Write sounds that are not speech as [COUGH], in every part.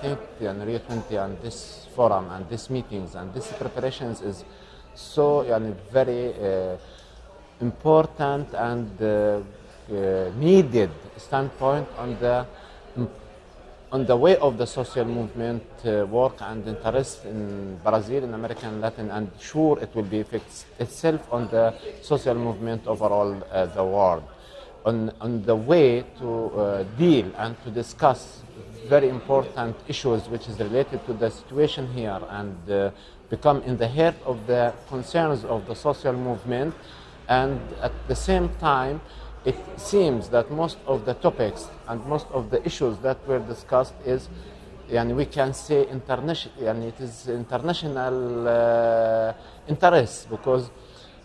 20 and Rio 20 and this forum and these meetings and these preparations is so a very uh, important and uh, uh, needed standpoint on the on the way of the social movement uh, work and interest in Brazil, in American Latin, and sure it will be fixed itself on the social movement overall uh, the world. On, on the way to uh, deal and to discuss very important issues which is related to the situation here and uh, become in the heart of the concerns of the social movement. And at the same time it seems that most of the topics and most of the issues that were discussed is and we can say international and it is international uh, interest because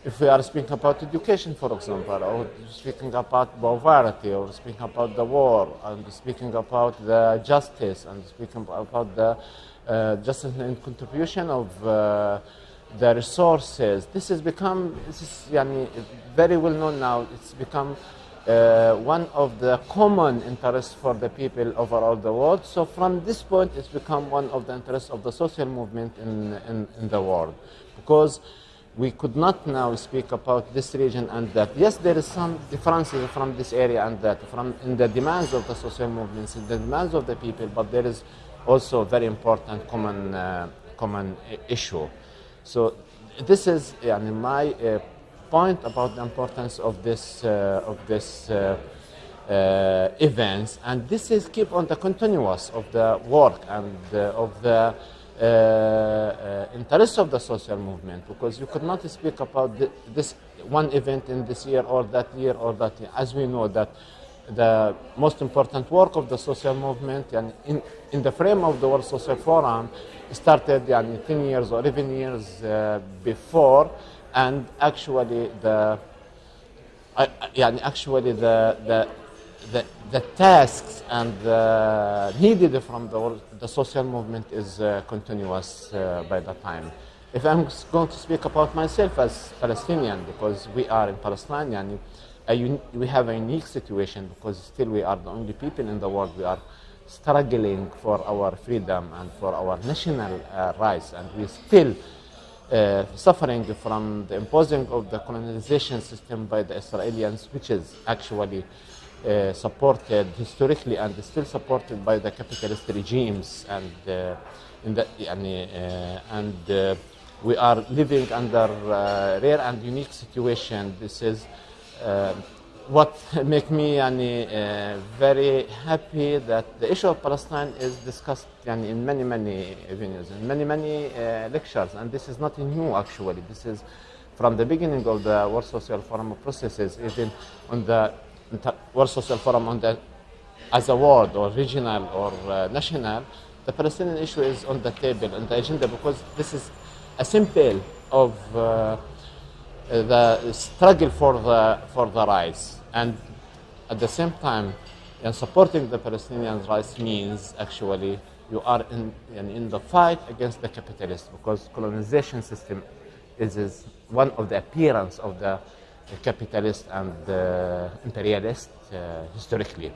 if we are speaking about education for example or speaking about poverty or speaking about the war and speaking about the justice and speaking about the uh, justice and contribution of uh, the resources. This has become this is yani, very well known now. It's become uh, one of the common interests for the people overall the world. So from this point, it's become one of the interests of the social movement in, in, in the world. Because we could not now speak about this region and that. Yes, there is some differences from this area and that, from in the demands of the social movements, in the demands of the people, but there is also a very important common, uh, common issue. So this is yani, my uh, point about the importance of this uh, of this uh, uh, events, and this is keep on the continuous of the work and uh, of the uh, uh, interest of the social movement because you could not speak about this one event in this year or that year or that year. as we know that the most important work of the social movement and in, in the frame of the World Social Forum started yani, 10 years or even years uh, before and actually the uh, uh yani, actually the, the the, the tasks and the needed from the, the social movement is uh, continuous uh, by the time. If I'm going to speak about myself as Palestinian, because we are in Palestine, and we have a unique situation because still we are the only people in the world we are struggling for our freedom and for our national uh, rights, and we still uh, suffering from the imposing of the colonization system by the Israelis, which is actually uh, supported historically and still supported by the capitalist regimes and uh, the, uh, and uh, we are living under uh, rare and unique situation. This is what [LAUGHS] make me uh, very happy that the issue of Palestine is discussed in many, many venues, in many, many uh, lectures. And this is not new, actually. This is from the beginning of the World Social Forum processes, even on the World Social Forum on the as a world or regional or uh, national, the Palestinian issue is on the table, on the agenda, because this is a symbol of uh, the struggle for the, for the rights. And at the same time, and supporting the Palestinian rights means actually you are in, in, in the fight against the capitalists because colonization system is, is one of the appearance of the capitalist and uh, imperialist uh, historically.